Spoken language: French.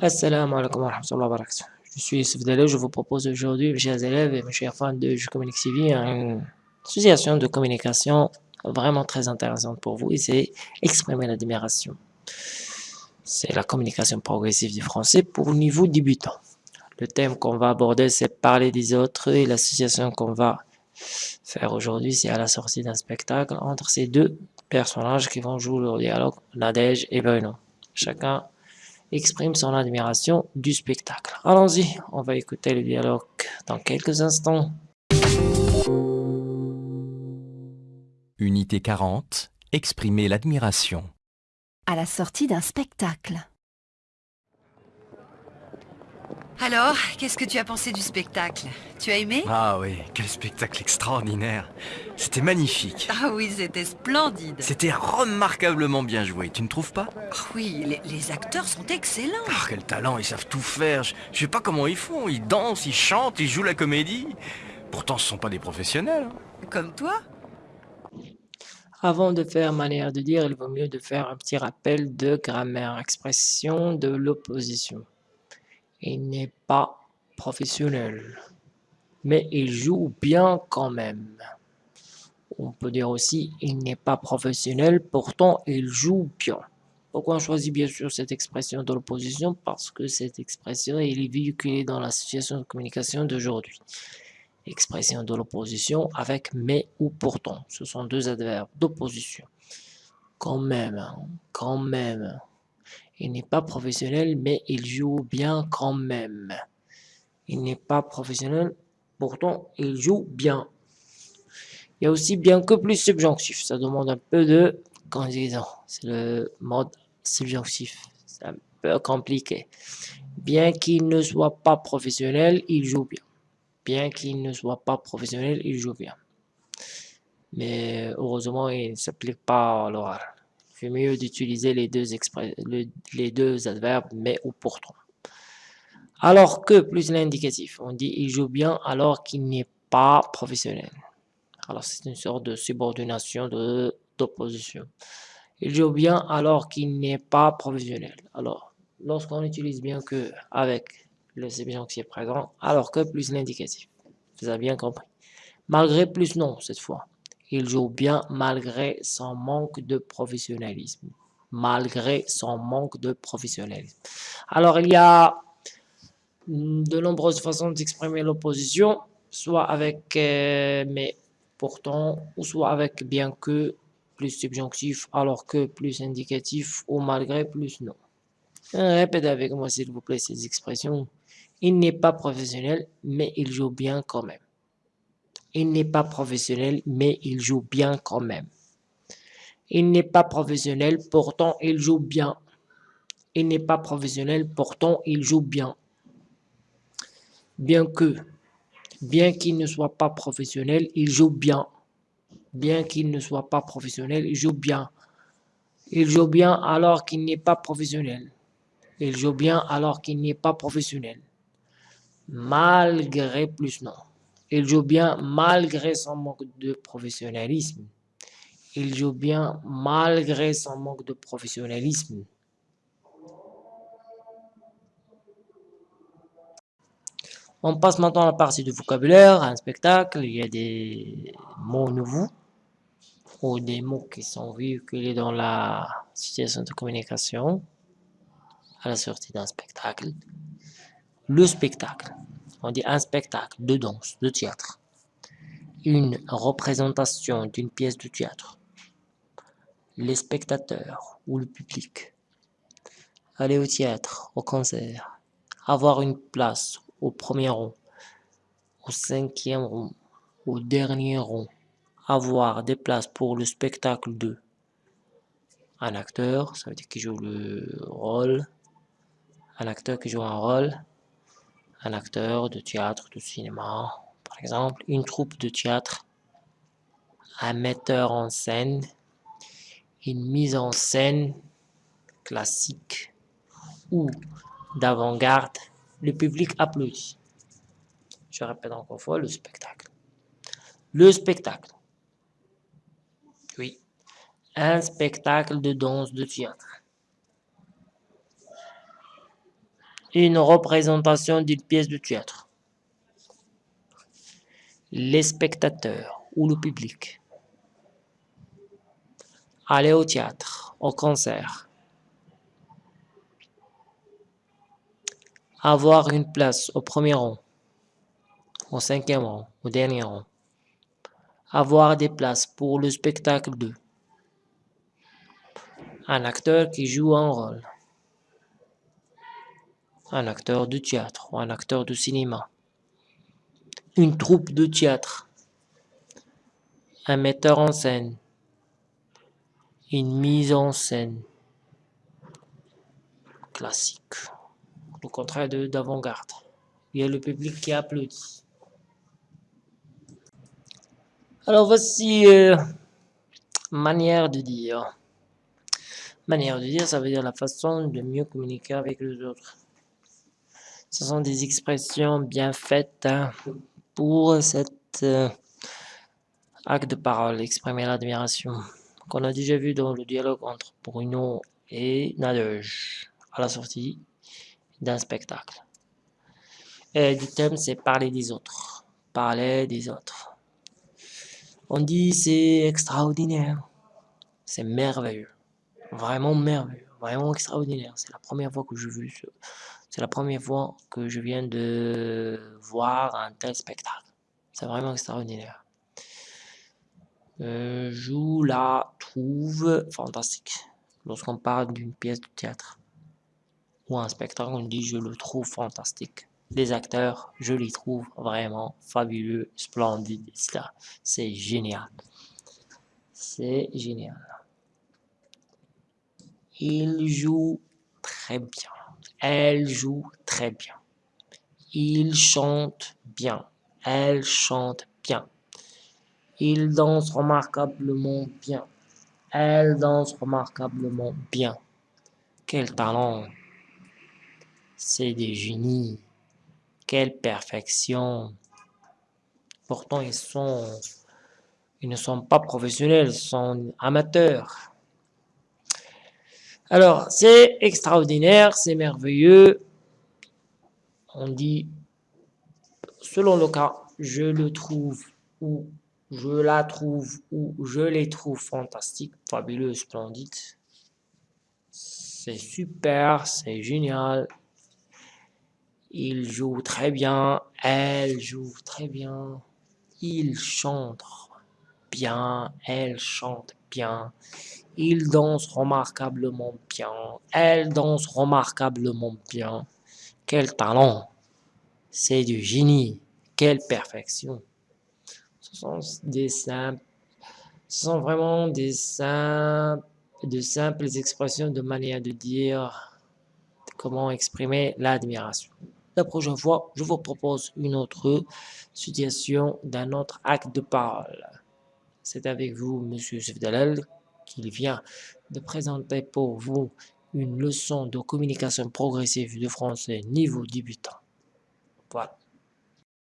Assalamu alaikum wa rahmatullahi wa barakatuh. Je suis Youssef je vous propose aujourd'hui, mes chers élèves et mes chers fans de Je Communique TV, une association de communication vraiment très intéressante pour vous et c'est exprimer l'admiration. C'est la communication progressive du français pour niveau débutant. Le thème qu'on va aborder, c'est parler des autres et l'association qu'on va faire aujourd'hui, c'est à la sortie d'un spectacle entre ces deux personnages qui vont jouer leur dialogue, Nadège et Bruno. Chacun exprime son admiration du spectacle. Allons-y, on va écouter le dialogue dans quelques instants. Unité 40. Exprimer l'admiration. à la sortie d'un spectacle. Alors, qu'est-ce que tu as pensé du spectacle? Tu as aimé? Ah oui, quel spectacle extraordinaire. C'était magnifique. Ah oui, c'était splendide. C'était remarquablement bien joué, tu ne trouves pas? Ah oui, les, les acteurs sont excellents. Ah, quel talent, ils savent tout faire. Je, je sais pas comment ils font. Ils dansent, ils chantent, ils jouent la comédie. Pourtant, ce sont pas des professionnels. hein. Comme toi Avant de faire manière de dire, il vaut mieux de faire un petit rappel de grammaire, expression de l'opposition. Il n'est pas professionnel, mais il joue bien quand même. On peut dire aussi, il n'est pas professionnel, pourtant il joue bien. Pourquoi on choisit bien sûr cette expression de l'opposition? Parce que cette expression est véhiculée dans la situation de communication d'aujourd'hui. Expression de l'opposition avec mais ou pourtant. Ce sont deux adverbes d'opposition. Quand même, hein, quand même. Il n'est pas professionnel, mais il joue bien quand même. Il n'est pas professionnel, pourtant il joue bien. Il y a aussi bien que plus subjonctif. Ça demande un peu de conjugaison. C'est le mode subjonctif. C'est un peu compliqué. Bien qu'il ne soit pas professionnel, il joue bien. Bien qu'il ne soit pas professionnel, il joue bien. Mais heureusement, il ne s'applique pas à l'oral. Il mieux d'utiliser les deux adverbes mais ou pourtant. Alors que plus l'indicatif, on dit il joue bien alors qu'il n'est pas professionnel. Alors c'est une sorte de subordination de d'opposition. Il joue bien alors qu'il n'est pas professionnel. Alors lorsqu'on utilise bien que avec le subjonctif présent, alors que plus l'indicatif. Vous avez bien compris. Malgré plus non cette fois. Il joue bien malgré son manque de professionnalisme. Malgré son manque de professionnalisme. Alors, il y a de nombreuses façons d'exprimer l'opposition, soit avec euh, mais pourtant, ou soit avec bien que plus subjonctif, alors que plus indicatif, ou malgré plus non. Euh, Répétez avec moi, s'il vous plaît, ces expressions. Il n'est pas professionnel, mais il joue bien quand même. Il n'est pas professionnel, mais il joue bien quand même. Il n'est pas professionnel, pourtant il joue bien. Il n'est pas professionnel, pourtant il joue bien. Bien que, bien qu'il ne soit pas professionnel, il joue bien. Bien qu'il ne soit pas professionnel, il joue bien. Il joue bien alors qu'il n'est pas professionnel. Il joue bien alors qu'il n'est pas professionnel. Malgré plus non. Il joue bien malgré son manque de professionnalisme. Il joue bien malgré son manque de professionnalisme. On passe maintenant à la partie du vocabulaire, un spectacle. Il y a des mots nouveaux ou des mots qui sont véhiculés dans la situation de communication à la sortie d'un spectacle. Le spectacle. On dit un spectacle de danse, de théâtre. Une représentation d'une pièce de théâtre. Les spectateurs ou le public. Aller au théâtre, au concert. Avoir une place au premier rang, au cinquième rang, au dernier rang. Avoir des places pour le spectacle de un acteur, ça veut dire qu'il joue le rôle. Un acteur qui joue un rôle un acteur de théâtre, de cinéma, par exemple, une troupe de théâtre, un metteur en scène, une mise en scène classique ou d'avant-garde, le public applaudit. Je répète encore une fois, le spectacle. Le spectacle. Oui. Un spectacle de danse de théâtre. Une représentation d'une pièce de théâtre. Les spectateurs ou le public. Aller au théâtre, au concert. Avoir une place au premier rang, au cinquième rang, au dernier rang. Avoir des places pour le spectacle de un acteur qui joue un rôle, un acteur de théâtre ou un acteur de cinéma, une troupe de théâtre, un metteur en scène, une mise en scène classique, le contraire de d'avant-garde. Il y a le public qui applaudit. Alors voici euh, manière de dire. Manière de dire, ça veut dire la façon de mieux communiquer avec les autres. Ce sont des expressions bien faites hein, pour cet euh, acte de parole, exprimer l'admiration, qu'on a déjà vu dans le dialogue entre Bruno et Nadège à la sortie d'un spectacle. Et le thème, c'est parler des autres. Parler des autres. On dit c'est extraordinaire. C'est merveilleux. Vraiment merveilleux. Vraiment extraordinaire. C'est la première fois que je viens de voir un tel spectacle. C'est vraiment extraordinaire. Euh, je la trouve fantastique. Lorsqu'on parle d'une pièce de théâtre ou un spectacle, on dit je le trouve fantastique. Les acteurs, je les trouve vraiment fabuleux, splendides. C'est génial. C'est génial. Il joue très bien. Elle joue très bien. Il chante bien. Elle chante bien. Il danse remarquablement bien. Elle danse remarquablement bien. Quel talent C'est des génies. Quelle perfection Pourtant, ils. Ils ne sont pas professionnels, ils sont amateurs. Alors, c'est extraordinaire, c'est merveilleux. On dit, selon le cas, je le trouve ou je la trouve ou je les trouve fantastiques, fabuleux, splendides. C'est super, c'est génial. Il joue très bien, elle joue très bien. Il chante bien, elle chante bien. Il danse remarquablement bien, elle danse remarquablement bien. Quel talent C'est du génie, quelle perfection Ce sont des simples, ce sont vraiment des simples, de simples expressions de manière de dire comment exprimer l'admiration. La prochaine fois, je vous propose une autre situation d'un autre acte de parole. C'est avec vous, Monsieur Sefdalal, qu'il vient de présenter pour vous une leçon de communication progressive de français niveau débutant.